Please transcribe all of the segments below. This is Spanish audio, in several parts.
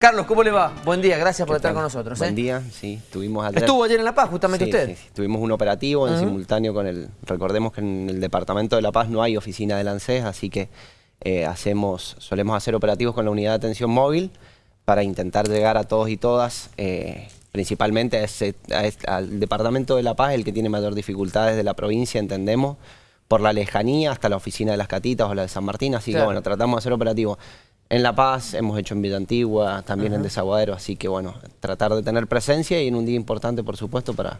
Carlos, ¿cómo le va? Buen día, gracias por estar con nosotros. Buen ¿eh? día, sí, estuvimos ayer. Estuvo ayer en La Paz, justamente Sí, usted. sí, sí. Tuvimos un operativo en simultáneo con el... Recordemos que en el Departamento de La Paz no hay oficina de ANSES, así que eh, hacemos, solemos hacer operativos con la unidad de atención móvil para intentar llegar a todos y todas, eh, principalmente a ese- a este- al Departamento de La Paz, el que tiene mayor dificultades de la provincia, entendemos, por la lejanía hasta la oficina de Las Catitas o la de San Martín, así Claro. que bueno, tratamos de hacer operativos. En La Paz, hemos hecho en Villa Antigua, también en Desaguadero, así que bueno, tratar de tener presencia y en un día importante, por supuesto, para,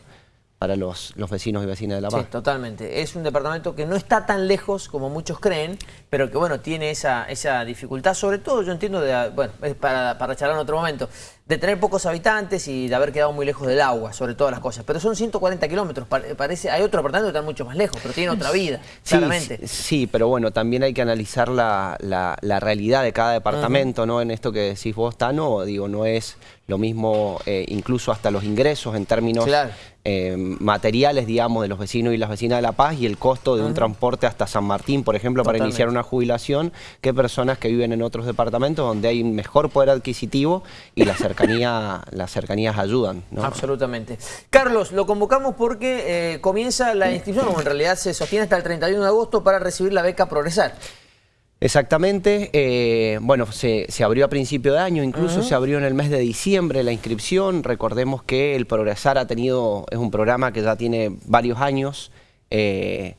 para los, los vecinos y vecinas de La Sí, Paz. totalmente. Es un departamento que no está tan lejos como muchos creen, pero que bueno, tiene esa, esa dificultad, sobre todo yo entiendo, de, bueno, es para, para charlar en otro momento, de tener pocos habitantes y de haber quedado muy lejos del agua, sobre todas las cosas. Pero son 140 kilómetros, pare- parece, hay otro departamento que está mucho más lejos, pero tiene otra vida, Sí, claramente. sí, sí, pero bueno, también hay que analizar la, la- la realidad de cada departamento, ¿no? En esto que decís vos, Tano, digo, no es lo mismo, eh, incluso hasta los ingresos en términos Claro. eh, materiales, digamos, de los vecinos y las vecinas de La Paz y el costo de un transporte hasta San Martín, por ejemplo, para iniciar una jubilación, que personas que viven en otros departamentos donde hay un mejor poder adquisitivo y la cercanía, las cercanías ayudan, ¿no? Absolutamente. Carlos, lo convocamos porque eh, comienza la inscripción, o en realidad se sostiene hasta el 31 de agosto para recibir la beca Progresar. Exactamente, eh, bueno, se, se abrió a principio de año, incluso se abrió en el mes de diciembre la inscripción, recordemos que el Progresar ha tenido, es un programa que ya tiene varios años, eh,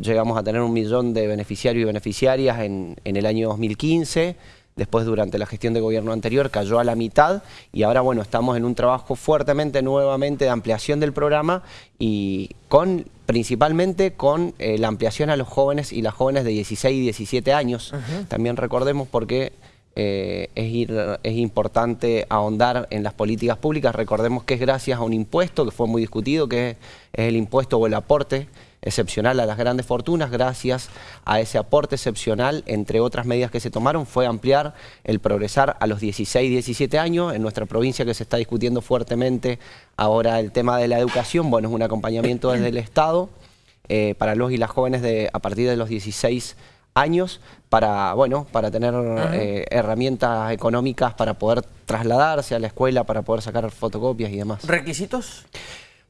llegamos a tener un millón de beneficiarios y beneficiarias en, en el año 2015, después durante la gestión de gobierno anterior cayó a la mitad y ahora bueno, estamos en un trabajo fuertemente nuevamente de ampliación del programa y con principalmente con eh, la ampliación a los jóvenes y las jóvenes de 16 y 17 años. También recordemos porque eh, es, ir- es importante ahondar en las políticas públicas. Recordemos que es gracias a un impuesto que fue muy discutido, que es, es el impuesto o el aporte excepcional a las grandes fortunas. Gracias a ese aporte excepcional, entre otras medidas que se tomaron, fue ampliar el progresar a los 16 y 17 años. En nuestra provincia que se está discutiendo fuertemente ahora el tema de la educación, bueno, es un acompañamiento desde el Estado eh, para los y las jóvenes de, a partir de los 16 años para, bueno, para tener eh, herramientas económicas para poder trasladarse a la escuela, para poder sacar fotocopias y demás. ¿Requisitos?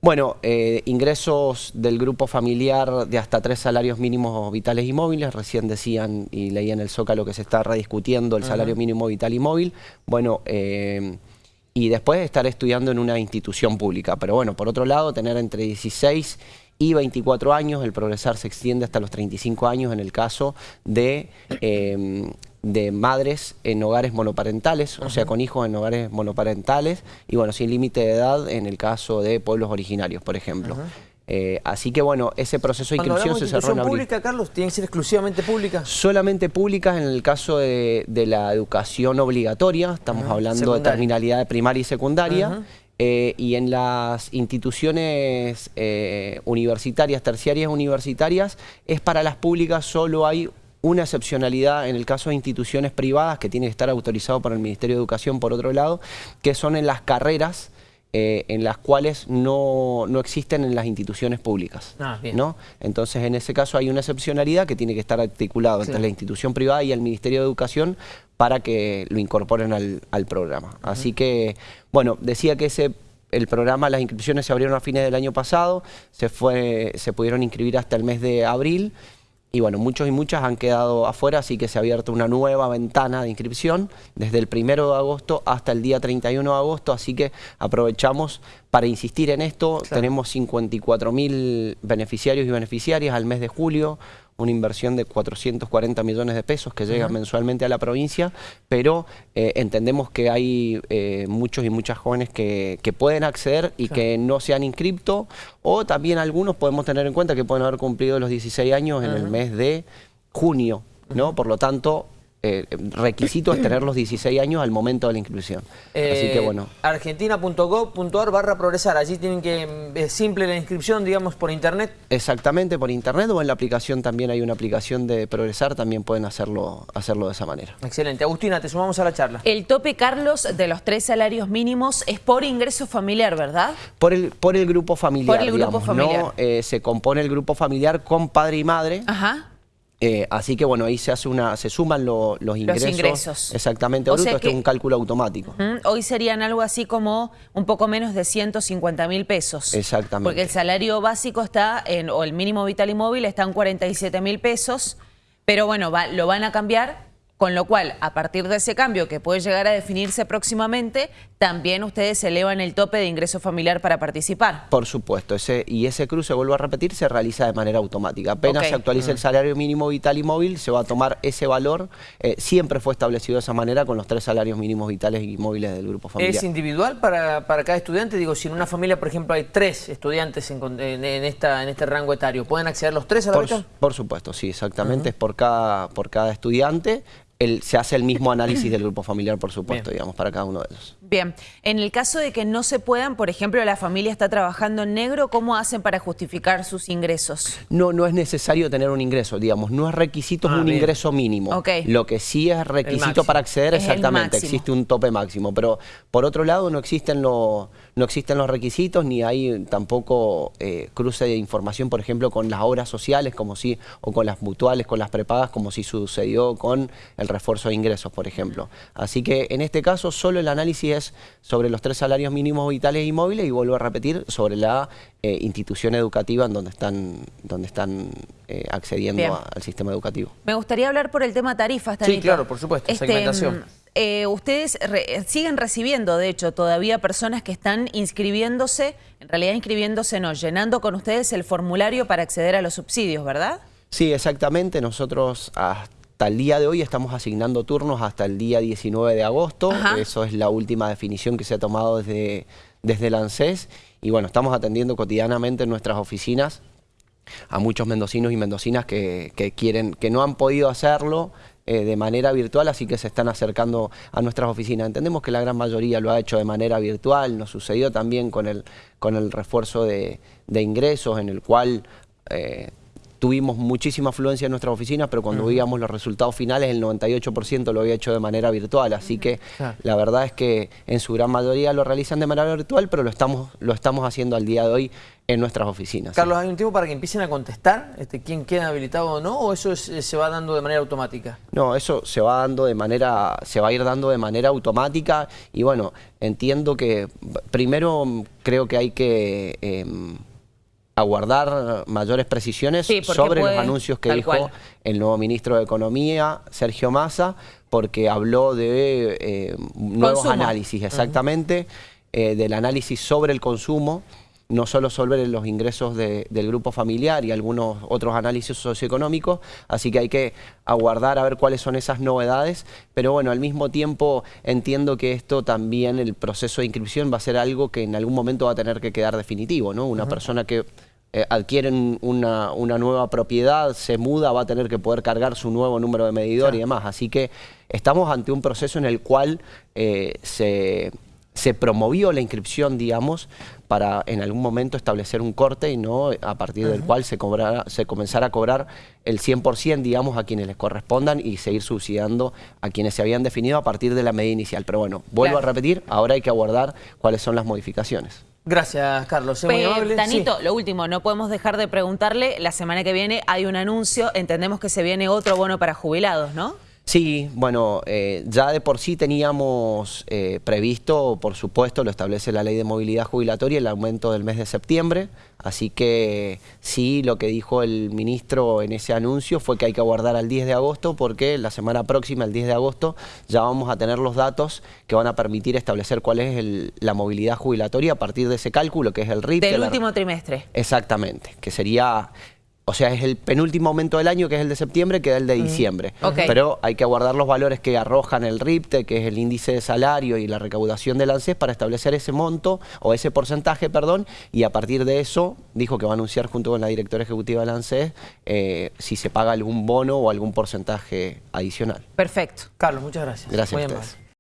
Bueno, eh, ingresos del grupo familiar de hasta tres salarios mínimos vitales y móviles. Recién decían y leí en el Zócalo que se está rediscutiendo el salario mínimo vital y móvil. Bueno, eh, y después estar estudiando en una institución pública. Pero bueno, por otro lado, tener entre 16 y 24 años, el progresar se extiende hasta los 35 años en el caso de, eh, de madres en hogares monoparentales, o sea, con hijos en hogares monoparentales, y bueno, sin límite de edad en el caso de pueblos originarios, por ejemplo. Eh, así que bueno, ese proceso de inscripción se cerró en abril. pública, Carlos, ¿tiene que ser exclusivamente pública? Solamente públicas en el caso de, de la educación obligatoria, estamos hablando Secundaria. de terminalidad de primaria y secundaria, eh, y en las instituciones eh, universitarias, terciarias universitarias, es para las públicas solo hay una excepcionalidad en el caso de instituciones privadas que tiene que estar autorizado por el Ministerio de Educación por otro lado, que son en las carreras eh, en las cuales no, no existen en las instituciones públicas. Ah, bien. ¿no? Entonces, en ese caso hay una excepcionalidad que tiene que estar articulado entre la institución privada y el Ministerio de Educación para que lo incorporen al, al programa. Así que, bueno, decía que ese el programa, las inscripciones se abrieron a fines del año pasado, se, fue, se pudieron inscribir hasta el mes de abril y bueno, muchos y muchas han quedado afuera, así que se ha abierto una nueva ventana de inscripción desde el primero de agosto hasta el día 31 de agosto, así que aprovechamos para insistir en esto. Tenemos 54 mil beneficiarios y beneficiarias al mes de julio, una inversión de 440 millones de pesos que llega mensualmente a la provincia, pero eh, entendemos que hay eh, muchos y muchas jóvenes que, que pueden acceder y que no se han inscrito, o también algunos podemos tener en cuenta que pueden haber cumplido los 16 años en el mes de junio, ¿no? Por lo tanto, eh, requisito es tener los 16 años al momento de la inscripción. Así que Eh, bueno. Argentina.gov.ar barra progresar. Allí tienen que, mm, es simple la inscripción, digamos, por internet. Exactamente, por internet o en la aplicación también hay una aplicación de Progresar, también pueden hacerlo, hacerlo de esa manera. Excelente. Agustina, te sumamos a la charla. El tope, Carlos, de los tres salarios mínimos es por ingreso familiar, ¿verdad? Por el, por el grupo familiar, Por el grupo digamos, familiar. ¿no? Eh, se compone el grupo familiar con padre y madre. Ajá. Eh, así que bueno, ahí se hace una, se suman lo- los ingresos. ingresos. Exactamente, O bruto, es un cálculo automático. Hoy serían algo así como un poco menos de 150 mil pesos. Exactamente. Porque el salario básico está en, o el mínimo vital y móvil está en 47 mil pesos, pero bueno, va- lo van a cambiar, con lo cual, a partir de ese cambio que puede llegar a definirse próximamente, también ustedes elevan el tope de ingreso familiar para participar. Por supuesto, ese, y ese cruce, vuelvo a repetir, se realiza de manera automática. Apenas se actualiza el salario mínimo vital y móvil, se va a tomar ese valor. Eh, siempre fue establecido de esa manera con los tres salarios mínimos vitales y móviles del grupo familiar. ¿Es individual para, para cada estudiante? Digo, si en una familia, por ejemplo, hay tres estudiantes en, con- en- en esta, en este rango etario, ¿pueden acceder los tres a la por, beca? por supuesto, sí, exactamente. Es por cada, por cada estudiante. El- se hace el mismo análisis del grupo familiar, por supuesto, Bien. digamos, para cada uno de ellos. Bien, en el caso de que no se puedan, por ejemplo, la familia está trabajando en negro, ¿cómo hacen para justificar sus ingresos? No, no es necesario tener un ingreso, digamos, no es requisito, Ah, un bien. ingreso mínimo. Ok. Lo que sí es requisito para acceder, Es exactamente, existe un tope máximo. Pero por otro lado, no existen, los no existen los requisitos, ni hay tampoco eh, cruce de información, por ejemplo, con las obras sociales, como si, o con las mutuales, con las prepagas, como si sucedió con el refuerzo de ingresos, por ejemplo. Así que en este caso, solo el análisis es sobre los tres salarios mínimos vitales y móviles, y vuelvo a repetir, sobre la eh, institución educativa en donde están, donde están eh, accediendo a- al sistema educativo. Me gustaría hablar por el tema tarifas, Tanito. claro, por supuesto, segmentación. mm, eh, ustedes re- siguen recibiendo, de hecho, todavía personas que están inscribiéndose, en realidad inscribiéndose no, llenando con ustedes el formulario para acceder a los subsidios, ¿verdad? Sí, exactamente. Nosotros hasta el día de hoy estamos asignando turnos hasta el día 19 de agosto. Ajá. Eso es la última definición que se ha tomado desde, desde el ANSES. Y bueno, estamos atendiendo cotidianamente en nuestras oficinas a muchos mendocinos y mendocinas que, que quieren, que no han podido hacerlo eh, de manera virtual, así que se están acercando a nuestras oficinas. Entendemos que la gran mayoría lo ha hecho de manera virtual, nos sucedió también con el, con el refuerzo de, de ingresos, en el cual eh, tuvimos muchísima afluencia en nuestras oficinas, pero cuando veíamos los resultados finales, el 98% lo había hecho de manera virtual, así que la verdad es que en su gran mayoría lo realizan de manera virtual, pero lo estamos, lo estamos haciendo al día de hoy en nuestras oficinas. Carlos, ¿hay un tiempo para que empiecen a contestar este, quién queda habilitado o no? ¿O eso es- eh, se va dando de manera automática? No, eso se va dando de manera, se va a ir dando de manera automática y bueno, entiendo que primero creo que hay que em, aguardar mayores precisiones Sí, sobre puede- los anuncios que dijo cual. el nuevo ministro de Economía, Sergio Massa, porque habló de eh, nuevos Consumo. análisis, exactamente, eh, del análisis sobre el consumo, no solo sobre los ingresos de- del grupo familiar y algunos otros análisis socioeconómicos, así que hay que aguardar a ver cuáles son esas novedades, pero bueno, al mismo tiempo entiendo que esto también, el proceso de inscripción va a ser algo que en algún momento va a tener que quedar definitivo, ¿no? Una persona que eh, adquieren una, una nueva propiedad, se muda, va a tener que poder cargar su nuevo número de medidor y demás. Así que estamos ante un proceso en el cual eh, se, se promovió la inscripción, digamos, para en algún momento establecer un corte y no a partir del cual se, cobrara, se comenzara a cobrar el 100%, digamos, a quienes les correspondan y seguir subsidiando a quienes se habían definido a partir de la medida inicial. Pero bueno, vuelvo Claro. a repetir, ahora hay que aguardar cuáles son las modificaciones. Gracias, Carlos. Muy amable. Tanito, Sí. lo último, no podemos dejar de preguntarle, la semana que viene hay un anuncio, entendemos que se viene otro bono para jubilados, ¿no? Sí, bueno, eh, ya de por sí teníamos eh, previsto, por supuesto, lo establece la ley de movilidad jubilatoria, el aumento del mes de septiembre, así que sí, lo que dijo el ministro en ese anuncio fue que hay que aguardar al 10 de agosto porque la semana próxima, el 10 de agosto, ya vamos a tener los datos que van a permitir establecer cuál es el- la movilidad jubilatoria a partir de ese cálculo, que es el RIP. Del la- último trimestre. Exactamente, que sería, o sea, es el penúltimo aumento del año, que es el de septiembre, que es el de diciembre. Ok. Pero hay que aguardar los valores que arrojan el RIPTE, que es el índice de salario y la recaudación del ANSES, para establecer ese monto, o ese porcentaje, perdón, y a partir de eso, dijo que va a anunciar junto con la directora ejecutiva del ANSES eh, si se paga algún bono o algún porcentaje adicional. Perfecto. Carlos, muchas gracias. Gracias Muy a amable. ustedes.